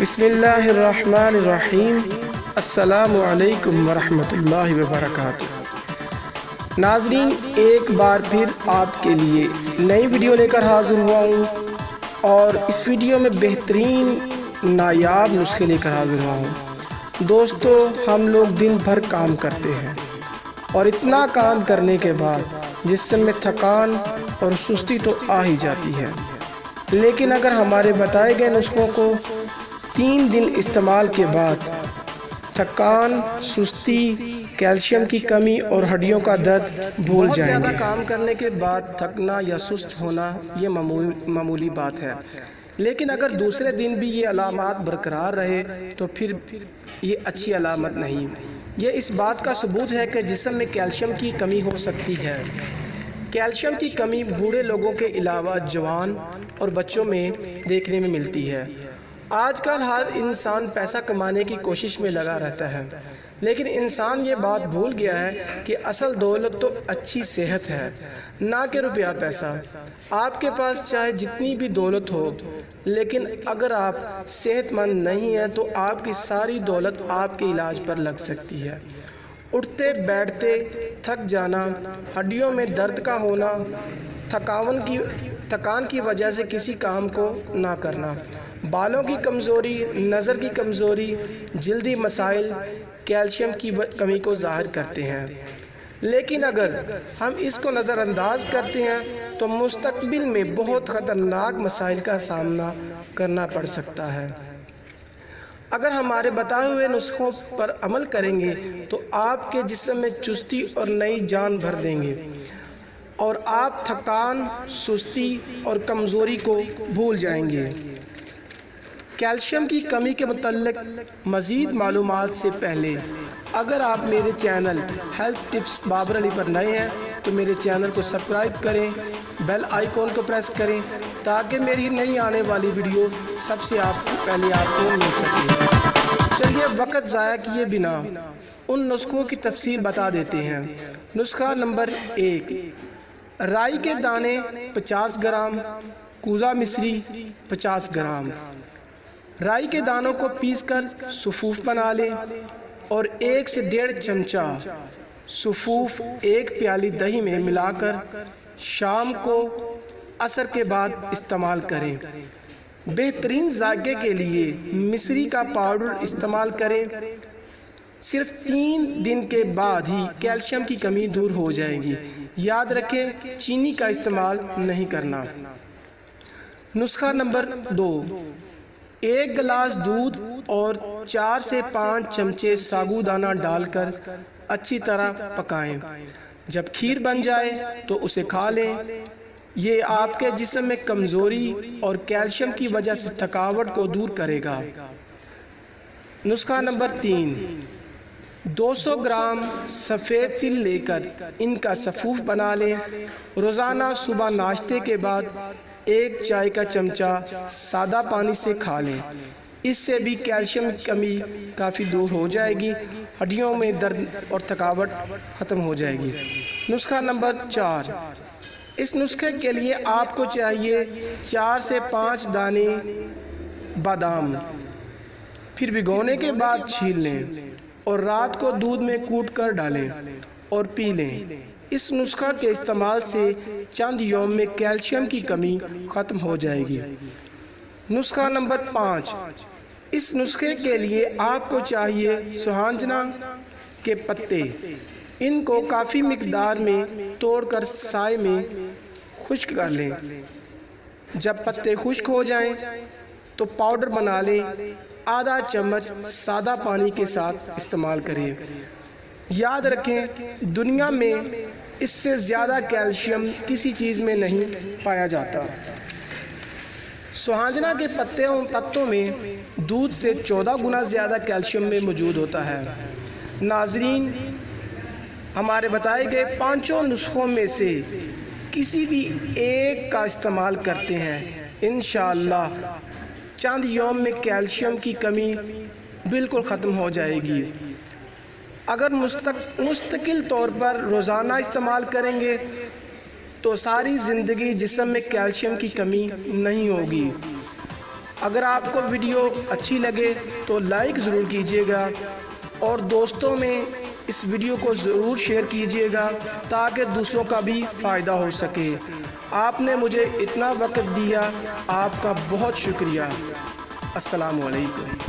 بسم اللہ الرحمن الرحیم۔ السلام علیکم ورحمۃ اللہ وبرکاتہ۔ ناظرین، ایک بار پھر آپ کے لیے نئی ویڈیو لے کر حاضر ہوا ہوں اور اس ویڈیو میں بہترین نایاب نسخے لے کر حاضر ہوا ہوں۔ دوستو، ہم لوگ دن بھر کام کرتے ہیں اور اتنا کام کرنے کے بعد جسم میں تھکان اور سستی تو آ ہی جاتی ہے۔ لیکن اگر ہمارے بتائے گئے نسخوں کو تین دن استعمال کے بعد تھکان سستی کیلشیم کی کمی اور ہڈیوں کا درد بھول جائیں گے۔ کام کرنے کے بعد تھکنا یا سست ہونا یہ معمولی بات ہے۔ لیکن اگر دوسرے دن بھی یہ علامات برقرار رہے تو پھر یہ اچھی علامت نہیں۔ یہ اس بات کا ثبوت ہے کہ جسم میں کیلشیم کی کمی ہو سکتی ہے۔ کیلشیم کی کمی بوڑھے لوگوں کے علاوہ جوان اور بچوں میں دیکھنے میں ملتی ہے۔ آج کل ہر انسان پیسہ کمانے کی کوشش میں لگا رہتا ہے۔ لیکن انسان یہ بات بھول گیا ہے کہ اصل دولت تو اچھی صحت ہے، نہ کہ روپیہ پیسہ۔ آپ کے پاس چاہے جتنی بھی دولت ہو، لیکن اگر آپ صحت مند نہیں ہیں تو آپ کی ساری دولت آپ کے علاج پر لگ سکتی ہے۔ اٹھتے، بیٹھتے، تھک جانا، ہڈیوں میں درد کا ہونا، تھکاون کی، تھکان کی وجہ سے کسی کام کو نہ کرنا۔ بالوں کی کمزوری، نظر کی کمزوری، جلدی مسائل، کیلشیم کی کمی کو ظاہر کرتے ہیں۔ لیکن اگر ہم اس کو نظر انداز کرتے ہیں، تو مستقبل میں بہت خطرناک مسائل کا سامنا کرنا پڑ سکتا ہے۔ اگر ہمارے بتائے ہوئے نسخوں پر عمل کریں گے، تو آپ کے جسم میں چستی اور نئی جان بھر دیں گے۔ اور آپ تھکان، سستی اور کمزوری کو بھول جائیں گے۔ کیلشیم کی کمی کے متعلق مزید معلومات سے پہلے، اگر آپ میرے channel health tips Babar Ali پر نئے ہیں، تو میرے چینل کو سبسکرائب کریں، بیل آئیکن کو پریس کریں، تاکہ میری نئی آنے والی ویڈیو سب سے آپ کو پہلے آپ کو مل سکے۔ چلیے، وقت ضائع کیے بنا ان نسخوں کی تفصیل بتا دیتے ہیں۔ نسخہ نمبر ایک، رائی کے دانے پچاس گرام کوزہ مصری پچاس گرام۔ رائی کے دانوں کو پیس کر صفوف بنا لیں اور ایک سے ڈیڑھ چمچہ صفوف ایک پیالی دہی میں ملا کر شام کو عصر کے بعد استعمال کریں۔ بہترین ذائقے کے لیے مصری کا پاؤڈر استعمال کریں۔ صرف تین دن کے بعد ہی کیلشیم کی کمی دور ہو جائے گی۔ یاد رکھیں، چینی کا استعمال نہیں کرنا۔ نسخہ نمبر دو۔ ایک گلاس دودھ اور چار سے پانچ چمچے ساگو دانہ ڈال کر اچھی طرح پکائیں۔ جب کھیر بن جائے تو اسے کھا لیں۔ یہ آپ کے جسم میں کمزوری اور کیلشیم کی وجہ سے تھکاوٹ کو دور کرے گا۔ نسخہ نمبر تین۔ دو سو گرام سفید تل لے کر ان کا صفوف بنا لیں روزانہ صبح ناشتے کے بعد ایک چائے کا چمچہ سادہ پانی سے کھا لیں۔ اس سے بھی کیلشیم کمی کافی دور ہو جائے گی۔ ہڈیوں میں درد اور تھکاوٹ ختم ہو جائے گی۔ نسخہ نمبر چار۔ اس نسخے کے لیے آپ کو چاہیے چار سے پانچ دانے بادام۔ پھر بھگونے کے بعد چھیل لیں۔ اور رات کو دودھ میں کوٹ کر ڈالیں اور پی لیں۔ اس نسخہ کے استعمال سے چند یوم میں کیلشیم کی کمی ختم ہو جائے گی۔ نسخہ نمبر پانچ۔ اس نسخے کے لیے آپ کو چاہیے سہانجنا کے پتے۔ ان کو کافی مقدار میں توڑ کر سائے میں خشک کر لیں۔ جب پتے خشک ہو جائیں تو پاؤڈر بنا لیں۔ آدھا چمچ سادہ پانی کے ساتھ استعمال کریں۔ یاد رکھیں، دنیا میں اس سے زیادہ کیلشیم کسی چیز میں نہیں پایا جاتا۔ سہانجنا کے پتوں میں دودھ سے چودہ گنا زیادہ کیلشیم میں موجود ہوتا ہے۔ ناظرین، ہمارے بتائے گئے پانچوں نسخوں میں سے کسی بھی ایک کا استعمال کرتے ہیں۔ انشاءاللہ چاند یوم میں کیلشیم کی کمی بالکل ختم ہو جائے گی۔ اگر مستقل طور پر روزانہ استعمال کریں گے، تو ساری زندگی جسم میں کیلشیم کی کمی نہیں ہوگی۔ اگر آپ کو ویڈیو اچھی لگے، تو لائک ضرور کیجیے گا۔ اور دوستوں میں اس ویڈیو کو ضرور شیئر کیجیے گا تاکہ دوسروں کا بھی فائدہ ہو سکے۔ آپ نے مجھے اتنا وقت دیا، آپ کا بہت شکریہ۔ السلام علیکم۔